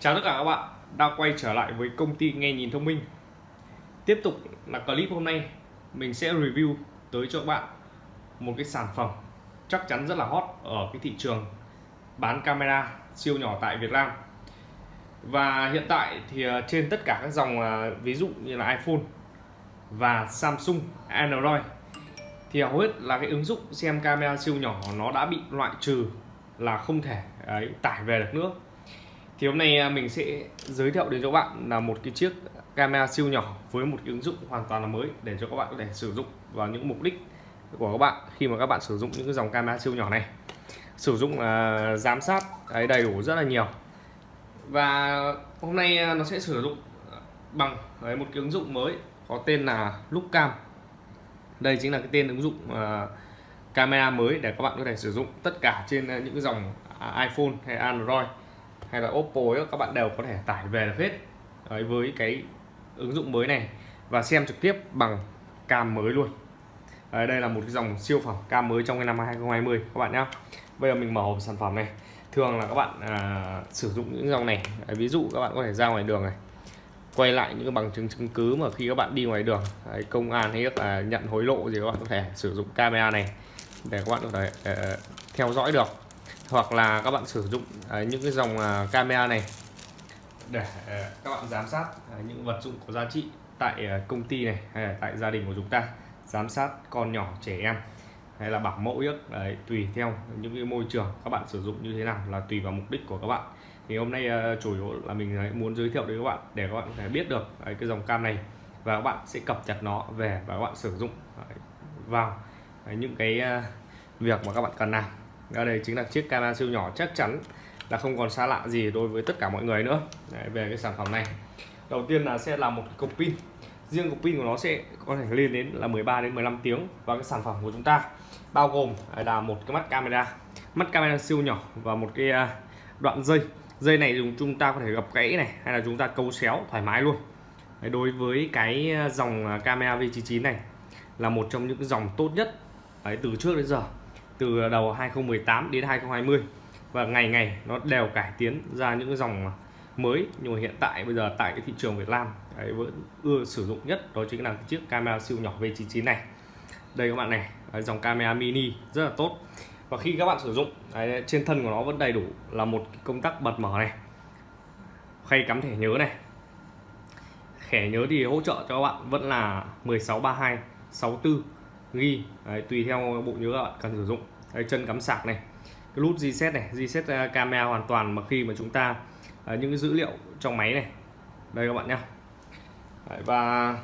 Chào tất cả các bạn đã quay trở lại với công ty nghe nhìn thông minh. Tiếp tục là clip hôm nay mình sẽ review tới cho các bạn một cái sản phẩm chắc chắn rất là hot ở cái thị trường bán camera siêu nhỏ tại Việt Nam. Và hiện tại thì ờ, trên tất cả các dòng ờ, ví dụ như là iPhone và Samsung Android thì hầu hết là cái ứng dụng xem camera siêu nhỏ nó đã bị loại trừ là không thể ấy, tải về được nữa thì hôm nay à, mình sẽ giới thiệu đến cho các bạn là một cái chiếc camera siêu nhỏ với một cái ứng dụng hoàn toàn là mới để cho các bạn có thể sử dụng vào những mục đích của các bạn khi mà các bạn sử dụng những cái dòng camera siêu nhỏ này. Sử dụng uh, giám sát đầy đủ rất là nhiều. Và hôm nay à, nó sẽ sử dụng bằng đấy, một cái ứng dụng mới có tên là Lookcam đây chính là cái tên ứng dụng uh, camera mới để các bạn có thể sử dụng tất cả trên những cái dòng iPhone hay Android hay là Oppo ấy, các bạn đều có thể tải về được hết. Đấy, với cái ứng dụng mới này và xem trực tiếp bằng cam mới luôn. Đấy, đây là một cái dòng siêu phẩm cam mới trong cái năm 2020 các bạn nhé bây giờ mình mở hộp sản phẩm này. Thường là các bạn à, sử dụng những dòng này. Đấy, ví dụ các bạn có thể ra ngoài đường này quay lại những bằng chứng chứng cứ mà khi các bạn đi ngoài đường Đấy, công an hay là nhận hối lộ gì các bạn có thể sử dụng camera này để các bạn có thể uh, theo dõi được hoặc là các bạn sử dụng uh, những cái dòng uh, camera này để uh, các bạn giám sát uh, những vật dụng có giá trị tại uh, công ty này hay là tại gia đình của chúng ta. Giám sát con nhỏ trẻ em hay là bảo mẫu ước đấy, tùy theo những cái môi trường các bạn sử dụng như thế nào là tùy vào mục đích của các bạn. Thì hôm nay uh, chủ yếu là mình muốn giới thiệu đến các bạn để các bạn có thể biết được đấy, cái dòng cam này và các bạn sẽ cập nhật nó về và các bạn sử dụng đấy, vào đấy, những cái uh, việc mà các bạn cần làm đó đây chính là chiếc camera siêu nhỏ chắc chắn là không còn xa lạ gì đối với tất cả mọi người nữa. Đấy, về cái sản phẩm này. Đầu tiên là sẽ là một cục pin. Riêng cục pin của nó sẽ có thể lên đến là 13 đến 15 tiếng. Và cái sản phẩm của chúng ta bao gồm à, là một cái mắt camera. Mắt camera siêu nhỏ và một cái à, đoạn dây. Dây này dùng chúng ta có thể gập gãy này hay là chúng ta câu xéo thoải mái luôn. Đấy, đối với cái à, dòng camera V99 này là một trong những dòng tốt nhất Đấy, từ trước đến giờ từ đầu 2018 đến 2020 và ngày ngày nó đều cải tiến ra những dòng mới. Nhưng mà hiện tại bây giờ tại cái thị trường Việt Nam đấy, vẫn ưa sử dụng nhất đó chính là cái chiếc camera siêu nhỏ V99 này. Đây các bạn này đấy, dòng camera mini rất là tốt. Và khi các bạn sử dụng đấy, trên thân của nó vẫn đầy đủ là một công tắc bật mở này. Khay cắm thẻ nhớ này. Thẻ nhớ thì hỗ trợ cho các bạn vẫn là 1632 64 ghi. Đấy, tùy theo bộ nhớ các bạn cần sử dụng. Đấy, chân cắm sạc này. Cái nút reset này reset à, camera hoàn toàn mà khi mà chúng ta uh, những cái dữ liệu trong máy này. Đây các bạn nhé và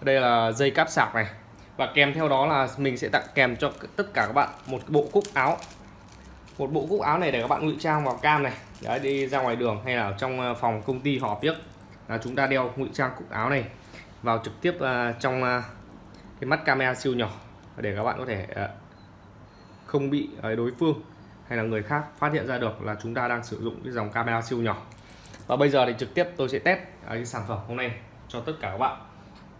đây là dây cáp sạc này. Và kèm theo đó là mình sẽ tặng kèm cho tất cả các bạn một bộ cúc áo. Một bộ cúc áo này để các bạn ngụy trang vào cam này. Đấy đi ra ngoài đường hay là trong à, phòng công ty họp biết là chúng ta đeo ngụy trang cúc áo này vào trực tiếp uh, trong uh, cái mắt camera siêu nhỏ để các bạn có thể ờ, không bị ờ, đối phương hay là người khác phát hiện ra được là chúng ta đang sử dụng cái dòng camera siêu nhỏ. Và bây giờ thì trực tiếp tôi sẽ test ờ, cái sản phẩm hôm nay cho tất cả các bạn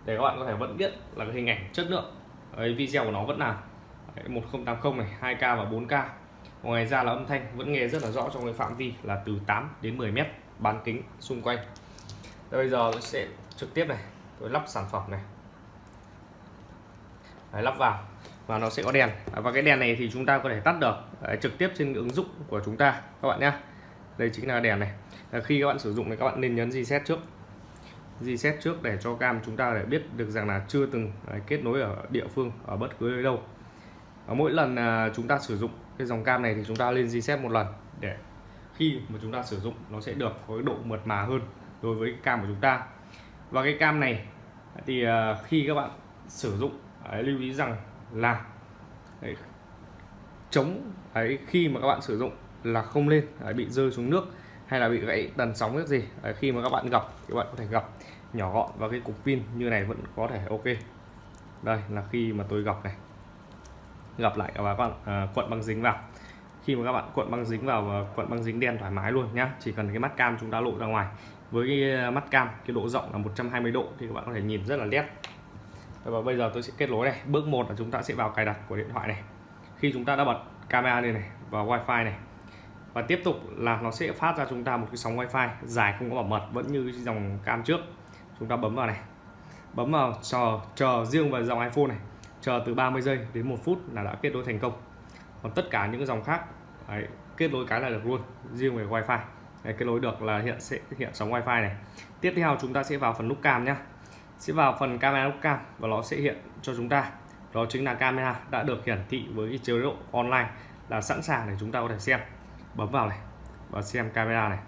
để các bạn có thể vẫn biết là cái hình ảnh chất lượng cái video của nó vẫn là 1080 này 2K và 4K ngoài ra là âm thanh vẫn nghe rất là rõ trong cái phạm vi là từ 8 đến 10 mét bán kính xung quanh. Đây, bây giờ tôi sẽ trực tiếp này tôi lắp sản phẩm này. Đấy, lắp vào và nó sẽ có đèn. Và cái đèn này thì chúng ta có thể tắt được Đấy, trực tiếp trên ứng dụng của chúng ta các bạn nhé đây chính là đèn này. Khi các bạn sử dụng thì các bạn nên nhấn reset trước. Reset trước để cho cam chúng ta để biết được rằng là chưa từng kết nối ở địa phương ở bất cứ nơi đâu. Và mỗi lần à, chúng ta sử dụng cái dòng cam này thì chúng ta lên reset một lần để khi mà chúng ta sử dụng nó sẽ được có cái độ mượt mà hơn đối với cam của chúng ta. Và cái cam này thì à, khi các bạn sử dụng lưu ý rằng là đấy, chống đấy, khi mà các bạn sử dụng là không lên đấy, bị rơi xuống nước hay là bị gãy tần sóng nước gì đấy, khi mà các bạn gặp các bạn có thể gặp nhỏ gọn và cái cục pin như này vẫn có thể ok. Đây là khi mà tôi gặp này. Gặp lại và các bạn à, cuộn băng dính vào. Khi mà các bạn cuộn băng dính vào và cuộn băng dính đen thoải mái luôn nhá chỉ cần cái mắt cam chúng ta lộ ra ngoài. Với cái à, mắt cam cái độ rộng là 120 độ thì các bạn có thể nhìn rất là nét và bây giờ tôi sẽ kết nối này. Bước một là chúng ta sẽ vào cài đặt của điện thoại này. Khi chúng ta đã bật camera lên này và wifi này. Và tiếp tục là nó sẽ phát ra chúng ta một cái sóng wifi dài không có bảo mật vẫn như dòng cam trước. Chúng ta bấm vào này. Bấm vào chờ chờ riêng vào dòng iPhone này. Chờ từ 30 giây đến một phút là đã kết nối thành công. Còn tất cả những dòng khác đấy, kết nối cái là được luôn riêng về wifi. Đấy, kết nối được là hiện sẽ hiện sóng wifi này. Tiếp theo chúng ta sẽ vào phần nút cam nhé sẽ vào phần camera nút cam và nó sẽ hiện cho chúng ta. Đó chính là camera đã được hiển thị với chế độ online là sẵn sàng để chúng ta có thể xem. Bấm vào này và xem camera này.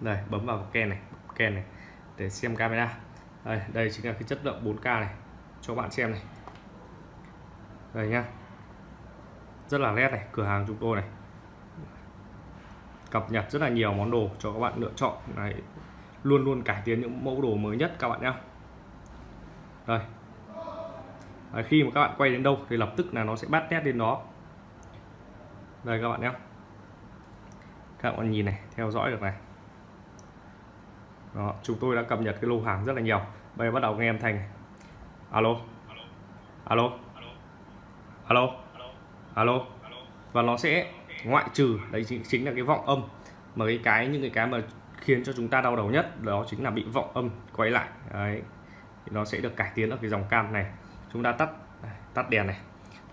Đây, bấm vào ken này ken này để xem camera. Đây đây chính là cái chất lượng 4K này cho bạn xem này. Đây nhá. Rất là nét này, cửa hàng chúng tôi này. Cập nhật rất là nhiều món đồ cho các bạn lựa chọn. Này luôn luôn cải tiến những mẫu đồ mới nhất các bạn nhé đây Đấy, khi mà các bạn quay đến đâu thì lập tức là nó sẽ bắt nét lên đó. Đây các bạn nhé các bạn nhìn này theo dõi được này. Đó, chúng tôi đã cập nhật cái lô hàng rất là nhiều. Bây giờ bắt đầu nghe âm thanh alo. Alo. Alo. Alo. Và nó sẽ ngoại trừ đấy chính, chính là cái vọng âm. Mà cái cái những cái cái mà khiến cho chúng ta đau đầu nhất đó chính là bị vọng âm quay lại. Đấy thì nó sẽ được cải tiến ở cái dòng cam này. Chúng ta tắt à, tắt đèn này.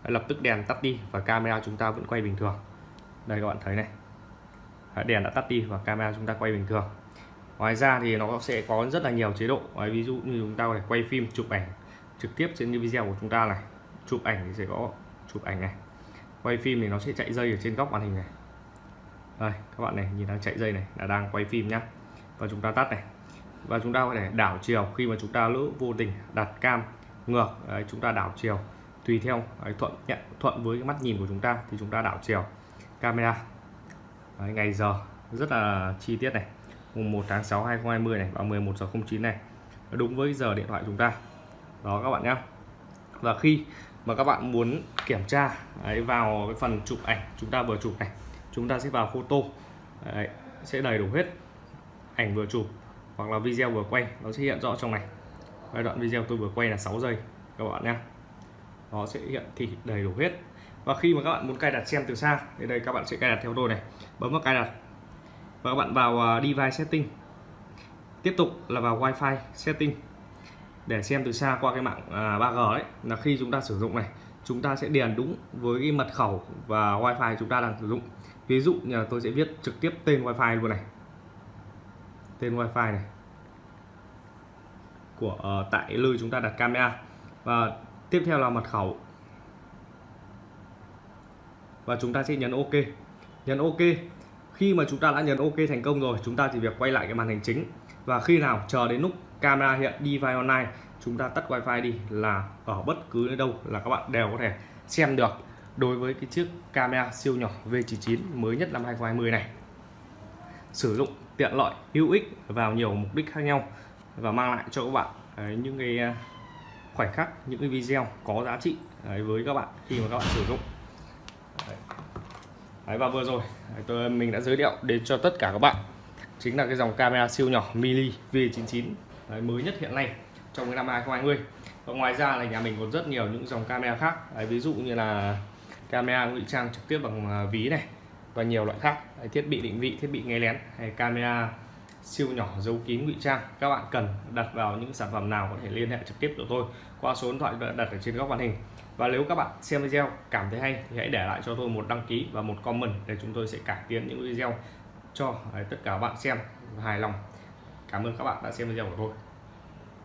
Đấy, lập tức đèn tắt đi và camera chúng ta vẫn quay bình thường. Đây các bạn thấy này. Đèn đã tắt đi và camera chúng ta quay bình thường. Ngoài ra thì nó sẽ có rất là nhiều chế độ. Ví dụ như chúng ta có thể quay phim chụp ảnh trực tiếp trên video của chúng ta này. Chụp ảnh thì sẽ có chụp ảnh này. Quay phim thì nó sẽ chạy dây ở trên góc màn hình này đây các bạn này nhìn đang chạy dây này là đang quay phim nhá. Và chúng ta tắt này. Và chúng ta có thể đảo chiều khi mà chúng ta lỡ vô tình đặt cam ngược. Đấy, chúng ta đảo chiều. Tùy theo đấy, thuận nhận thuận với cái mắt nhìn của chúng ta thì chúng ta đảo chiều. Camera. Đấy, ngày giờ rất là chi tiết này. Mùng 1 tháng 6 2020 này và 11 giờ 09 này. Đúng với giờ điện thoại chúng ta. Đó các bạn nhé và khi mà các bạn muốn kiểm tra đấy, vào cái phần chụp ảnh chúng ta vừa chụp này chúng ta sẽ vào photo. Đấy, sẽ đầy đủ hết ảnh vừa chụp hoặc là video vừa quay. Nó sẽ hiện rõ trong này. Giai đoạn video tôi vừa quay là 6 giây các bạn nhé. Nó sẽ hiện thị đầy đủ hết. Và khi mà các bạn muốn cài đặt xem từ xa thì đây các bạn sẽ cài đặt theo tôi này. Bấm vào cài đặt. Và các bạn vào à, device setting. Tiếp tục là vào wifi setting. Để xem từ xa qua cái mạng à, 3G đấy là khi chúng ta sử dụng này chúng ta sẽ điền đúng với cái mật khẩu và wifi chúng ta đang sử dụng. Ví dụ như là tôi sẽ viết trực tiếp tên wifi luôn này. Tên wifi này của uh, tại nơi chúng ta đặt camera. Và tiếp theo là mật khẩu. Và chúng ta sẽ nhấn ok. Nhấn ok. Khi mà chúng ta đã nhấn ok thành công rồi chúng ta chỉ việc quay lại cái màn hình chính. Và khi nào chờ đến lúc camera hiện đi online chúng ta tắt wifi đi là ở bất cứ nơi đâu là các bạn đều có thể xem được đối với cái chiếc camera siêu nhỏ V99 mới nhất năm 2020 này. Sử dụng tiện lợi hữu ích vào nhiều mục đích khác nhau và mang lại cho các bạn ấy, những cái à, khoảnh khắc những cái video có giá trị ấy, với các bạn khi mà các bạn sử dụng. Đấy. Đấy, và vừa rồi à, tôi à, mình đã giới thiệu đến cho tất cả các bạn chính là cái dòng camera siêu nhỏ mini V99 đấy, mới nhất hiện nay trong cái năm 2020 và ngoài ra là nhà mình còn rất nhiều những dòng camera khác. Đấy, ví dụ như là camera ngụy trang trực tiếp bằng à, ví này và nhiều loại khác. Đấy, thiết bị định vị thiết bị nghe lén hay camera siêu nhỏ giấu kín ngụy trang. Các bạn cần đặt vào những sản phẩm nào có thể liên hệ trực tiếp của tôi qua số điện thoại đặt ở trên góc màn hình. Và nếu các bạn xem video cảm thấy hay thì hãy để lại cho tôi một đăng ký và một comment để chúng tôi sẽ cải tiến những video cho à, tất cả các bạn xem hài lòng. Cảm ơn các bạn đã xem video của tôi.